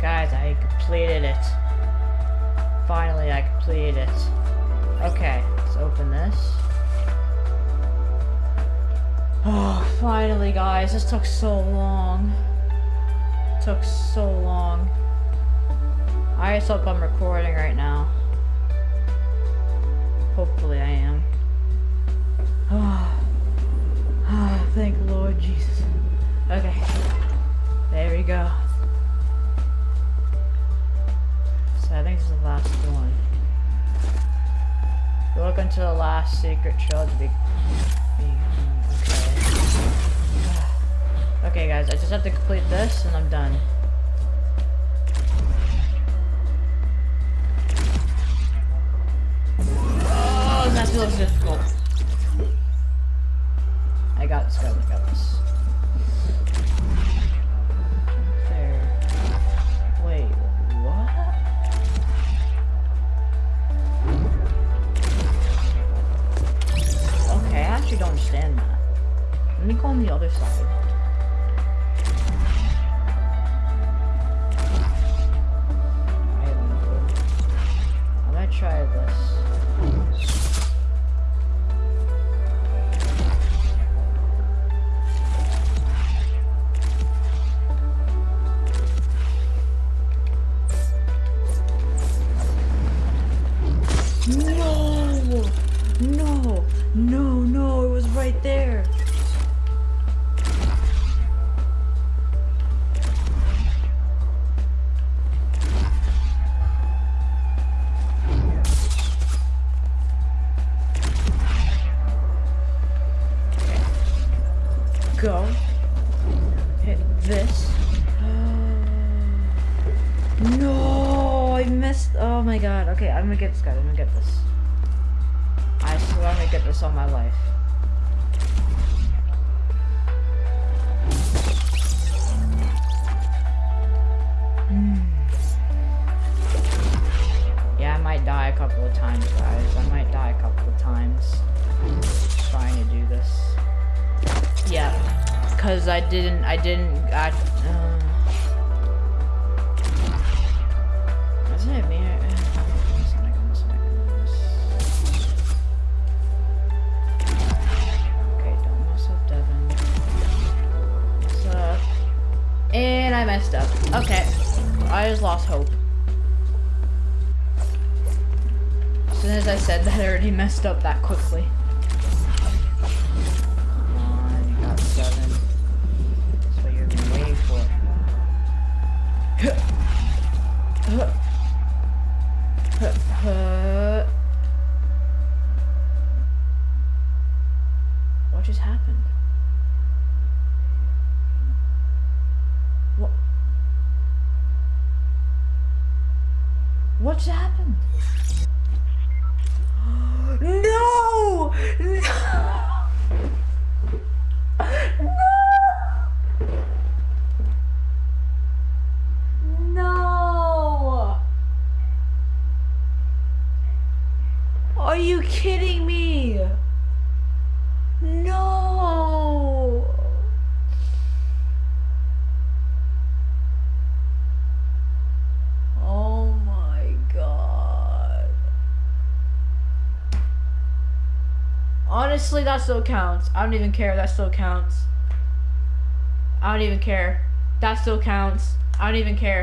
Guys, I completed it. Finally, I completed it. Okay, let's open this. Oh, finally, guys. This took so long. took so long. I just hope I'm recording right now. Hopefully To the last secret to be, be okay. okay guys, I just have to complete this and I'm done. Oh, that feels difficult. I got this, guys, I got this. Actually don't understand that. Let me go on the other side. I'm gonna try this. Go. Hit this. No, I missed. Oh my god. Okay, I'm gonna get this guy. I'm gonna get this. I swear I'm gonna get this on my life. Hmm. Yeah, I might die a couple of times, guys. I might die a couple of times cause I didn't. I didn't. I. Uh, Isn't it me? Okay, don't mess up, Devin. Mess up. And I messed up. Okay. I just lost hope. As soon as I said that, I already messed up that quickly. What just happened? What? What just happened? No! No! Are you kidding me? No! Oh my god. Honestly, that still counts. I don't even care. That still counts. I don't even care. That still counts. I don't even care.